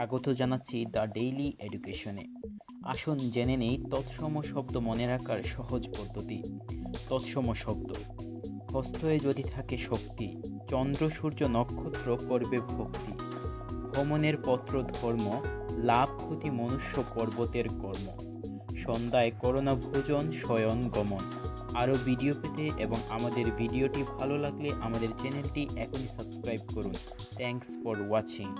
স্বাগত জানাচ্ছি the daily এডুকেশনে। আসুন জেনে নেই তৎসম শব্দ মনে রাখার সহজ পদ্ধতি। তৎসম শব্দ। হস্তয়ে যদি থাকে শক্তি, চন্দ্র, সূর্য, নক্ষত্র করবে ভক্তি। ভ্রমণের পত্র ধর্ম, লাভ ক্ষতি মনুষ্য পর্বতের কর্ম। সন্ধ্যায় করোনা ভোজন, শয়ন, গমন। আরও ভিডিও পেতে এবং আমাদের ভিডিওটি ভালো লাগলে আমাদের চ্যানেলটি এখনই সাবস্ক্রাইব করুন। Thanks for watching.